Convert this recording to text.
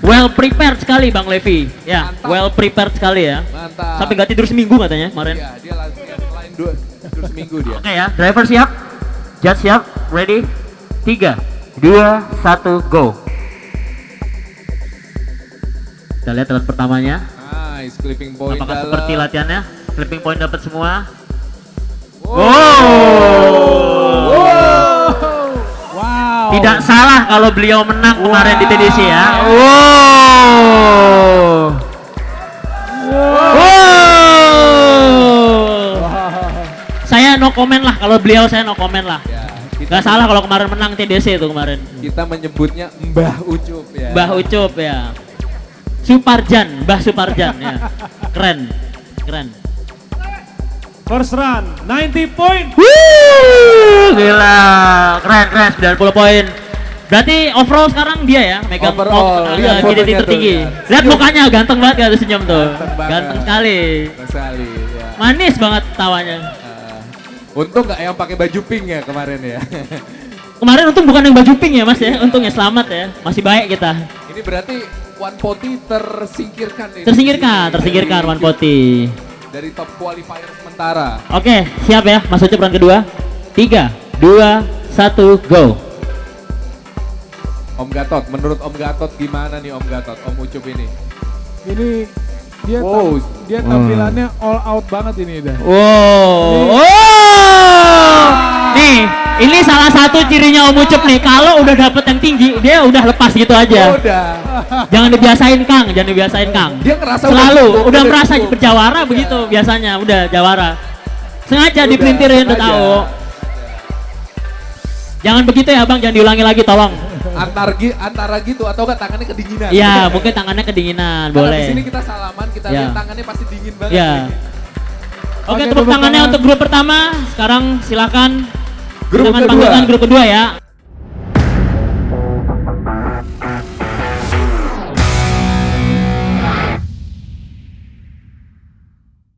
well prepared sekali Bang Levi. Ya, Mantap. well prepared sekali ya. Mantap. Sampai nggak tidur seminggu katanya kemarin. Iya, dia lain dua tidur seminggu dia. Oke ya, driver siap, judge siap, ready, tiga, dua, satu, go. Kita lihat alat pertamanya, Nice, clipping point apakah dalam. seperti latihannya? Flipping point dapat semua. Wow. Tidak salah kalau beliau menang kemarin di TDC ya. Wow. Wow. Saya no comment lah kalau beliau saya no comment lah. Ya, kita, Gak salah kalau kemarin menang TDC itu kemarin. kita menyebutnya Mbah Ucup ya. Mbah Ucup ya. Suparjan, Mbah Suparjan ya. Keren. Keren. First run 90 point. Wuh, gila. Keren, keren 90 poin. Berarti overall sekarang dia ya megang Overall, oh, lihat uh, fotonya KDT tuh, tertinggi. ya. Lihat mukanya ganteng banget kan senyum tuh. Ganteng. Ganteng sekali. Sekali ya. Manis banget tawanya. Ah, untung nggak yang pakai baju pink ya kemarin ya. Kemarin untung bukan yang baju pink ya Mas ya. Untungnya selamat ya. Masih baik kita. Ini berarti One Poti tersingkirkan ini. Tersingkirkan, tersingkirkan One Poti. Dari top qualifier sementara. Oke, siap ya. Mas Ucup run kedua. Tiga, dua, satu, go. Om Gatot, menurut Om Gatot gimana nih Om Gatot, Om Ucup ini? Ini dia Wow. tam- dia tampilannya all out banget ini dah. Wow. Oh. Salah satu cirinya Om Ucup nih. Kalau udah dapet yang tinggi, dia udah lepas gitu aja. Udah. Jangan dibiasain Kang, jangan dibiasain Kang. Dia ngerasa Selalu udah udah merasa berjawara begitu biasanya, udah jawara. Sengaja dipelintirin udah tahu. Jangan begitu ya Bang, jangan diulangi lagi tolong. Antar antara gitu atau enggak tangannya kedinginan. Iya, mungkin tangannya kedinginan, Karena di sini boleh. kita salaman, kita Ya. lihat tangannya pasti dingin banget. Ya. Oke, tepuk tepuk tangannya tangan. untuk grup pertama. Sekarang silakan Grup kedua. panggilan grup kedua ya.